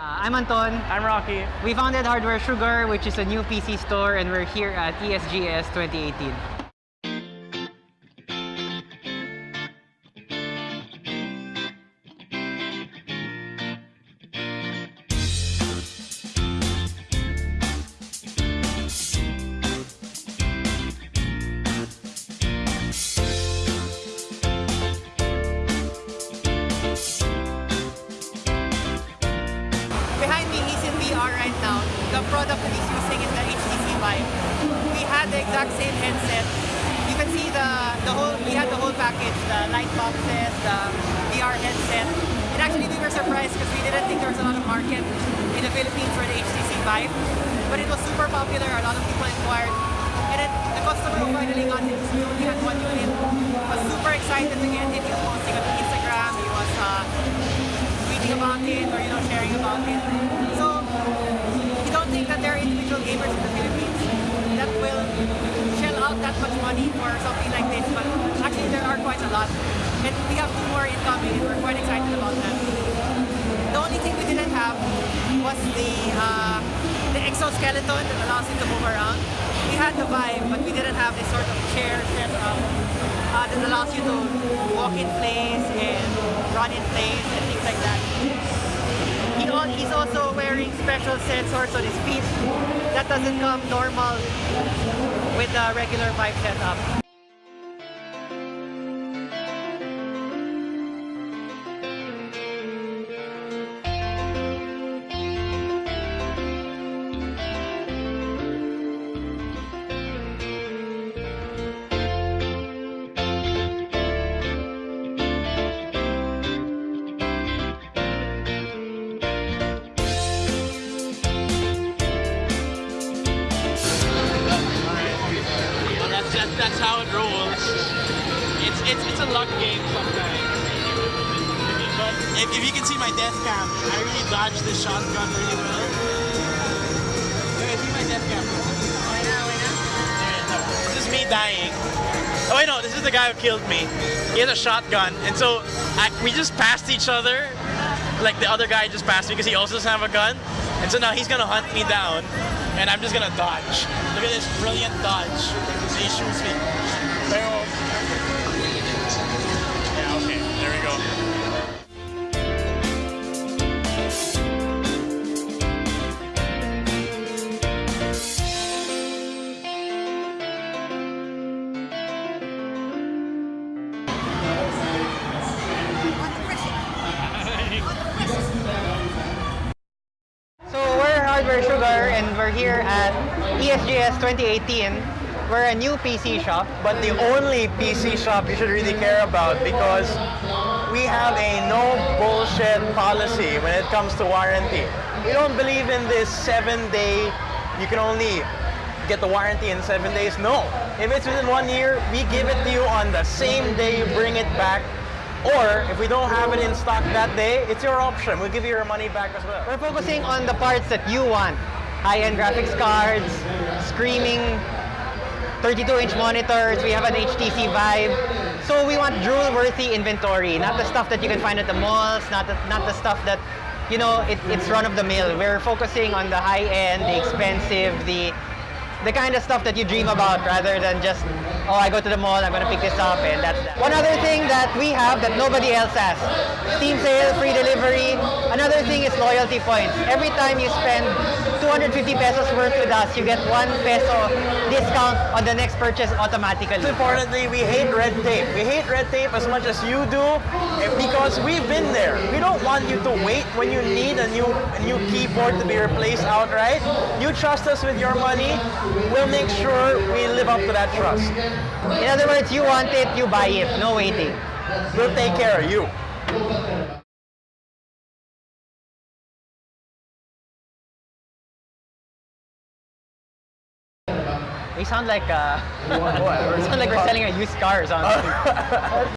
Uh, I'm Anton. I'm Rocky. We founded Hardware Sugar, which is a new PC store, and we're here at ESGS 2018. In VR right now. The product that he's using is the HTC Vive. We had the exact same headset. You can see the, the whole, we had the whole package, the light boxes, the VR headset. And actually we were surprised because we didn't think there was a lot of market in the Philippines for the HTC Vive. But it was super popular, a lot of people inquired. And then the customer who finally got it, we only had one unit, was super excited to get it. He was posting on Instagram, he was uh, tweeting about it or you know sharing about it. Much money for something like this, but actually there are quite a lot. And we have two more incoming and we're quite excited about them. The only thing we didn't have was the uh, the exoskeleton that allows you to move around. We had the Vive, but we didn't have this sort of chair setup uh, that allows you to walk in place and run in place and things like that. He he's also wearing special sensors on his feet that doesn't come normal with the regular Vive setup. That's, how it rolls. It's it's it's a luck game sometimes. But if, if you can see my death cam, I really dodged this shotgun really well. Okay, see my death cam. This is me dying. Oh wait, no, this is the guy who killed me. He has a shotgun, and so I, we just passed each other. Like the other guy just passed me because he also doesn't have a gun, and so now he's gonna hunt me down, and I'm just gonna dodge. Look at this brilliant dodge. He shoots me. Sugar and we're here at E ESGS 2018. We're a new PC shop. but the only PC shop you should really care about because we have a no bullshit policy when it comes to warranty. We don't believe in this seven day, you can only get the warranty in seven days. No. If it's within one year, we give it to you on the same day you bring it back. Or if we don't have it in stock that day, it's your option. We'll give you your money back as well. We're focusing on the parts that you want. High-end graphics cards, screaming 32-inch monitors, we have an HTC Vive. So we want drool-worthy inventory, not the stuff that you can find at the malls, not the, not the stuff that, you know, it, it's run-of-the-mill. We're focusing on the high-end, the expensive, the the kind of stuff that you dream about rather than just, oh, I go to the mall, I'm gonna pick this up and that's that. One other thing that we have that nobody else has, team sale, free delivery. Another thing is loyalty points. Every time you spend 250 pesos worth with us, you get one peso discount on the next purchase automatically. Importantly, we hate red tape. We hate red tape as much as you do eh, because we've been there. We don't want you to wait when you need a new a new keyboard to be replaced outright. You trust us with your money. We'll make sure we live up to that trust. In other words, you want it, you buy it, no waiting. We'll take care of you. We sound like uh, we sound like we're selling a used car or something.